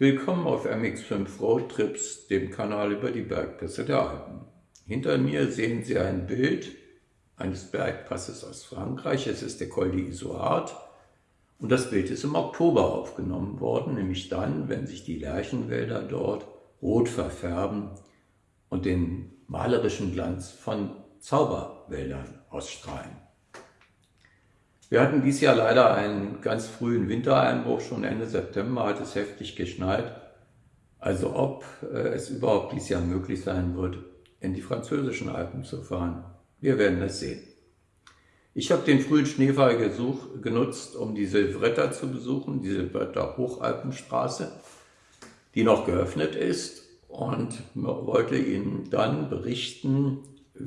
Willkommen auf MX5 Roadtrips, dem Kanal über die Bergpässe der Alpen. Hinter mir sehen Sie ein Bild eines Bergpasses aus Frankreich. Es ist der Col d'Isoard und das Bild ist im Oktober aufgenommen worden, nämlich dann, wenn sich die Lärchenwälder dort rot verfärben und den malerischen Glanz von Zauberwäldern ausstrahlen. Wir hatten dieses Jahr leider einen ganz frühen Wintereinbruch, schon Ende September hat es heftig geschneit. Also ob äh, es überhaupt dieses Jahr möglich sein wird, in die französischen Alpen zu fahren. Wir werden es sehen. Ich habe den frühen Schneefall gesuch, genutzt, um die Silvretta zu besuchen, die Silvretta Hochalpenstraße, die noch geöffnet ist und wollte Ihnen dann berichten,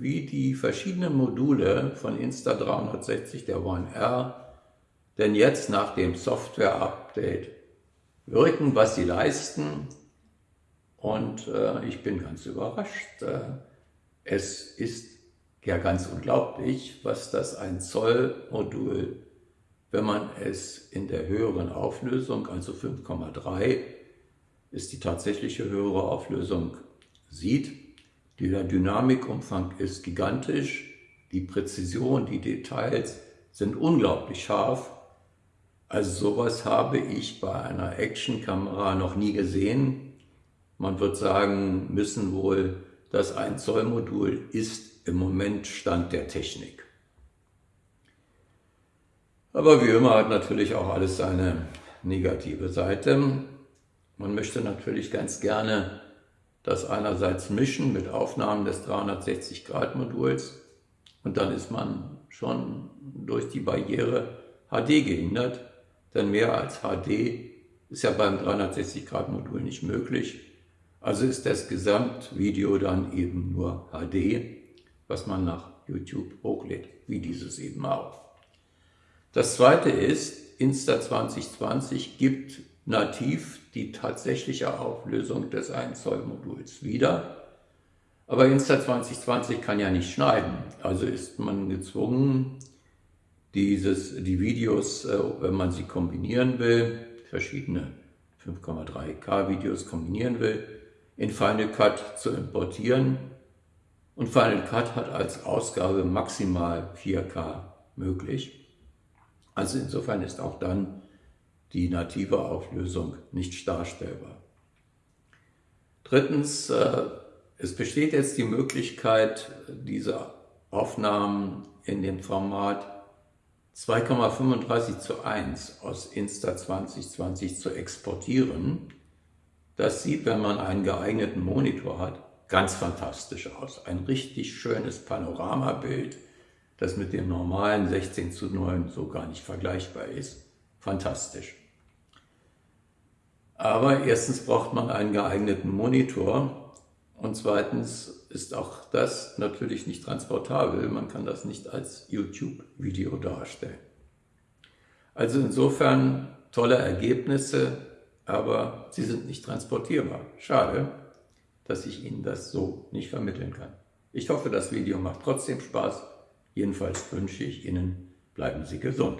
wie die verschiedenen Module von Insta360 der One R denn jetzt nach dem Software-Update wirken, was sie leisten. Und äh, ich bin ganz überrascht. Äh, es ist ja ganz unglaublich, was das ein Zoll-Modul, wenn man es in der höheren Auflösung, also 5,3, ist die tatsächliche höhere Auflösung, sieht. Der Dynamikumfang ist gigantisch, die Präzision, die Details sind unglaublich scharf. Also sowas habe ich bei einer Actionkamera noch nie gesehen. Man wird sagen müssen wohl, das 1 Zoll Modul ist im Moment Stand der Technik. Aber wie immer hat natürlich auch alles seine negative Seite. Man möchte natürlich ganz gerne das einerseits mischen mit Aufnahmen des 360-Grad-Moduls und dann ist man schon durch die Barriere HD gehindert, denn mehr als HD ist ja beim 360-Grad-Modul nicht möglich. Also ist das Gesamtvideo dann eben nur HD, was man nach YouTube hochlädt, wie dieses eben auch. Das zweite ist, Insta2020 gibt nativ die tatsächliche Auflösung des 1 Zoll Moduls wieder. Aber Insta2020 kann ja nicht schneiden, also ist man gezwungen, dieses, die Videos, äh, wenn man sie kombinieren will, verschiedene 5,3K Videos kombinieren will, in Final Cut zu importieren. Und Final Cut hat als Ausgabe maximal 4K möglich. Also insofern ist auch dann die native Auflösung nicht darstellbar. Drittens, äh, es besteht jetzt die Möglichkeit, diese Aufnahmen in dem Format 2,35 zu 1 aus Insta2020 zu exportieren. Das sieht, wenn man einen geeigneten Monitor hat, ganz fantastisch aus. Ein richtig schönes Panoramabild, das mit dem normalen 16 zu 9 so gar nicht vergleichbar ist. Fantastisch. Aber erstens braucht man einen geeigneten Monitor und zweitens ist auch das natürlich nicht transportabel. Man kann das nicht als YouTube-Video darstellen. Also insofern tolle Ergebnisse, aber sie sind nicht transportierbar. Schade, dass ich Ihnen das so nicht vermitteln kann. Ich hoffe, das Video macht trotzdem Spaß. Jedenfalls wünsche ich Ihnen, bleiben Sie gesund.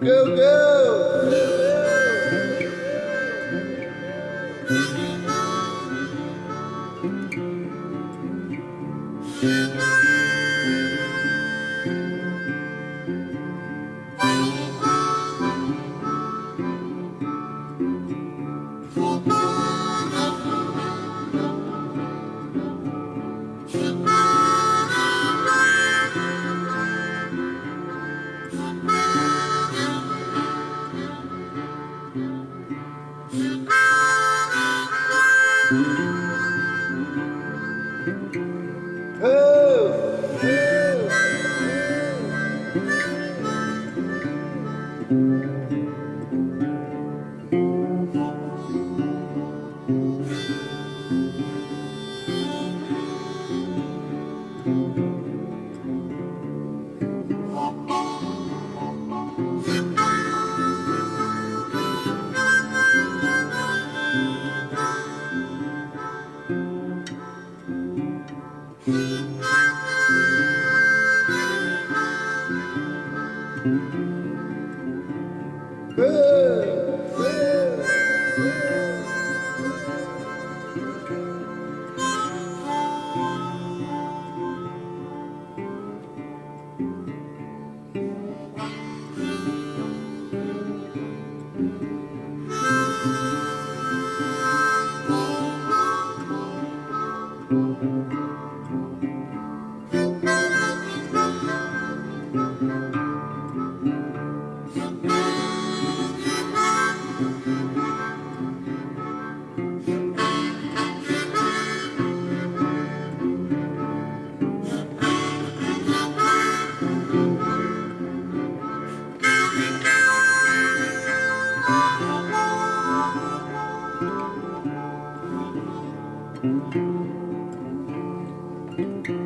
Go, go! Good. Thank you.